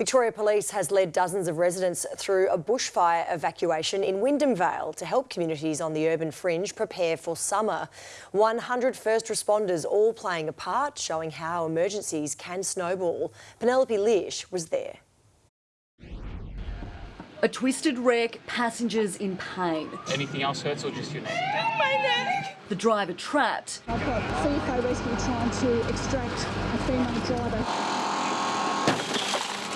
Victoria Police has led dozens of residents through a bushfire evacuation in Wyndham Vale to help communities on the urban fringe prepare for summer. 100 first responders all playing a part, showing how emergencies can snowball. Penelope Liersch was there. A twisted wreck, passengers in pain. Anything else hurts or just your neck? My neck! The driver trapped. I've got CFA Rescue trying to extract a female driver.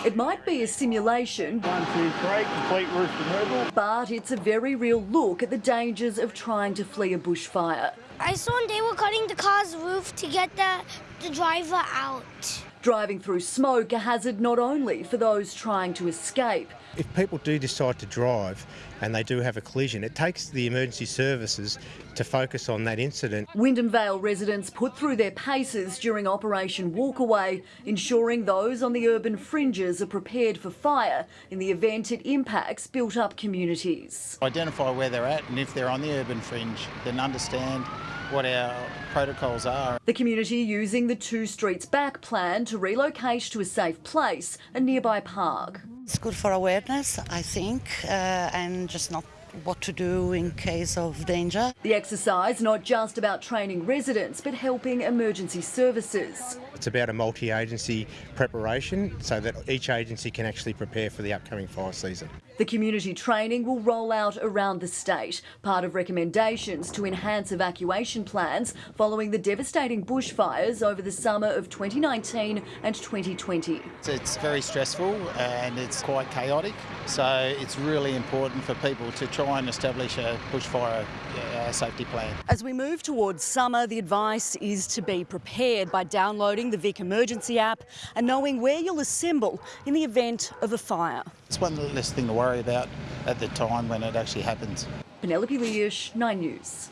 It might be a simulation. One, two, three, complete roof removal. But it's a very real look at the dangers of trying to flee a bushfire. I saw they were cutting the car's roof to get the, the driver out. Driving through smoke a hazard not only for those trying to escape. If people do decide to drive and they do have a collision, it takes the emergency services to focus on that incident. Wyndham Vale residents put through their paces during Operation Walkaway, ensuring those on the urban fringes are prepared for fire in the event it impacts built up communities. Identify where they're at and if they're on the urban fringe, then understand what our protocols are. The community using the Two Streets Back plan to relocate to a safe place, a nearby park. It's good for awareness, I think, uh, and just not what to do in case of danger. The exercise not just about training residents but helping emergency services. It's about a multi-agency preparation so that each agency can actually prepare for the upcoming fire season. The community training will roll out around the state, part of recommendations to enhance evacuation plans following the devastating bushfires over the summer of 2019 and 2020. It's very stressful and it's quite chaotic, so it's really important for people to try and establish a bushfire uh, safety plan. As we move towards summer, the advice is to be prepared by downloading the Vic Emergency app and knowing where you'll assemble in the event of a fire. It's one less thing to worry about at the time when it actually happens. Penelope Liersch, 9 News.